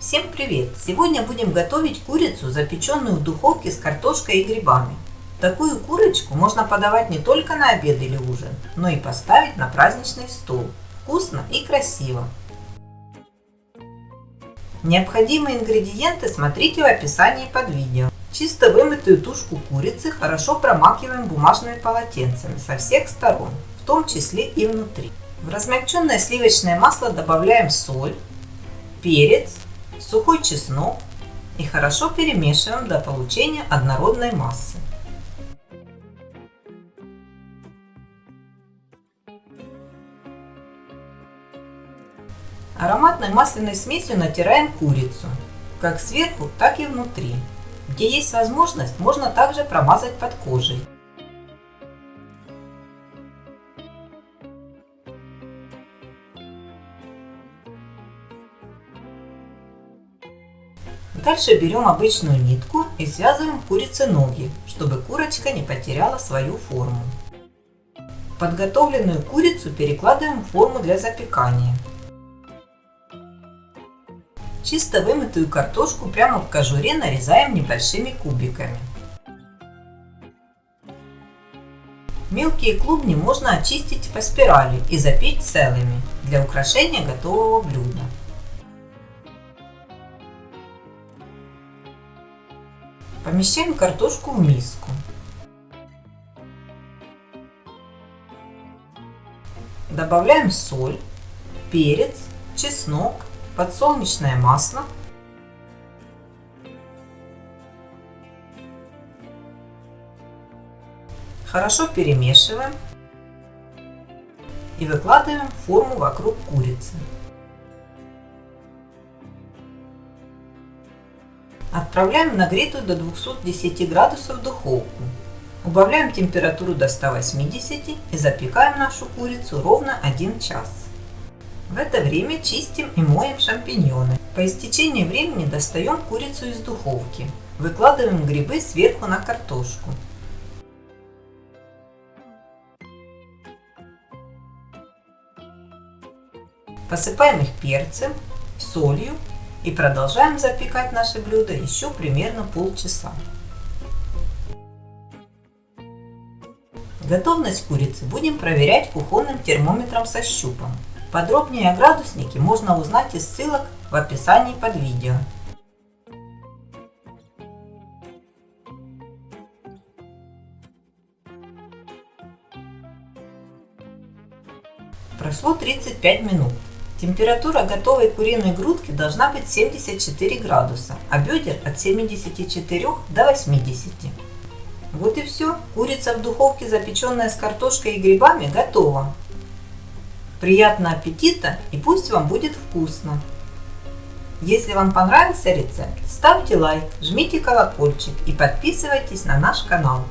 Всем привет! Сегодня будем готовить курицу, запеченную в духовке с картошкой и грибами. Такую курочку можно подавать не только на обед или ужин, но и поставить на праздничный стол. Вкусно и красиво. Необходимые ингредиенты смотрите в описании под видео. Чисто вымытую тушку курицы хорошо промакиваем бумажными полотенцами со всех сторон, в том числе и внутри. В размягченное сливочное масло добавляем соль, перец, сухой чеснок и хорошо перемешиваем до получения однородной массы. Ароматной масляной смесью натираем курицу, как сверху, так и внутри. Где есть возможность, можно также промазать под кожей. Дальше берем обычную нитку и связываем курице ноги, чтобы курочка не потеряла свою форму. Подготовленную курицу перекладываем в форму для запекания. Чисто вымытую картошку прямо в кожуре нарезаем небольшими кубиками. Мелкие клубни можно очистить по спирали и запечь целыми для украшения готового блюда. Помещаем картошку в миску. Добавляем соль, перец, чеснок, подсолнечное масло. Хорошо перемешиваем и выкладываем форму вокруг курицы. Отправляем в нагретую до 210 градусов духовку. Убавляем температуру до 180 и запекаем нашу курицу ровно 1 час. В это время чистим и моем шампиньоны. По истечении времени достаем курицу из духовки. Выкладываем грибы сверху на картошку. Посыпаем их перцем, солью и продолжаем запекать наше блюдо еще примерно полчаса. Готовность курицы будем проверять кухонным термометром со щупом. Подробнее о градуснике можно узнать из ссылок в описании под видео. Прошло 35 минут. Температура готовой куриной грудки должна быть 74 градуса, а бедер от 74 до 80. Вот и все. Курица в духовке, запеченная с картошкой и грибами, готова. Приятного аппетита и пусть вам будет вкусно! Если вам понравился рецепт, ставьте лайк, жмите колокольчик и подписывайтесь на наш канал.